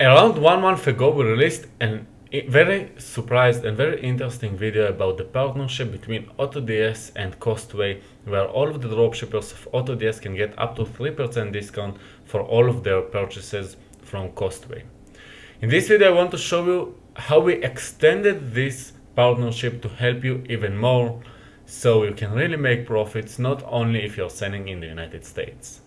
Around one month ago, we released a very surprised and very interesting video about the partnership between AutoDS and Costway, where all of the dropshippers of AutoDS can get up to 3% discount for all of their purchases from Costway. In this video, I want to show you how we extended this partnership to help you even more so you can really make profits not only if you're selling in the United States.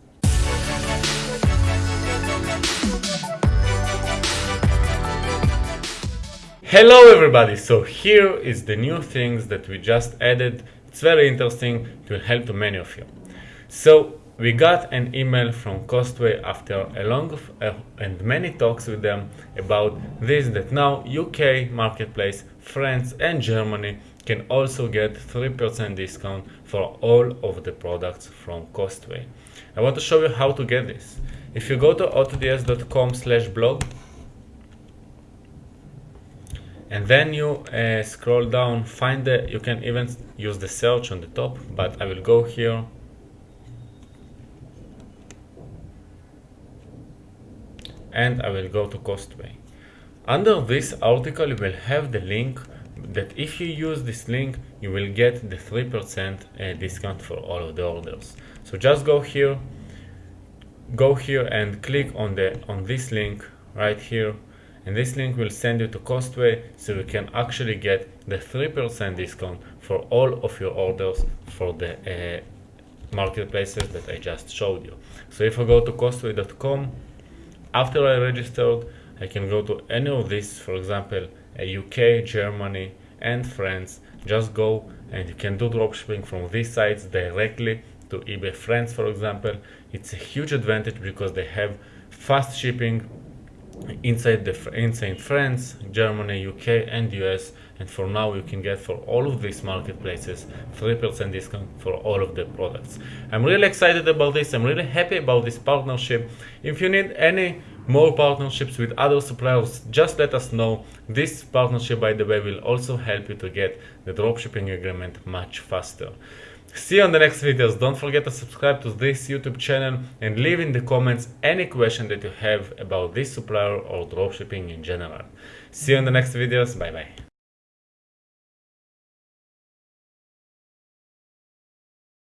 Hello everybody, so here is the new things that we just added. It's very interesting to help to many of you. So we got an email from Costway after a long uh, and many talks with them about this that now UK marketplace, France and Germany can also get 3% discount for all of the products from Costway. I want to show you how to get this. If you go to autods.com slash blog and then you uh, scroll down find the you can even use the search on the top but I will go here. And I will go to Costway. Under this article you will have the link that if you use this link you will get the 3% uh, discount for all of the orders. So just go here go here and click on the on this link right here and this link will send you to Costway so you can actually get the 3% discount for all of your orders for the uh, marketplaces that I just showed you. So if I go to costway.com, after I registered, I can go to any of these, for example, UK, Germany, and France. Just go and you can do dropshipping from these sites directly to eBay France, for example. It's a huge advantage because they have fast shipping inside the inside France, Germany, UK, and US. And for now, you can get for all of these marketplaces 3% discount for all of the products. I'm really excited about this. I'm really happy about this partnership. If you need any more partnerships with other suppliers, just let us know. This partnership, by the way, will also help you to get the dropshipping agreement much faster. See you on the next videos. Don't forget to subscribe to this YouTube channel and leave in the comments any question that you have about this supplier or dropshipping in general. See you on the next videos. Bye bye.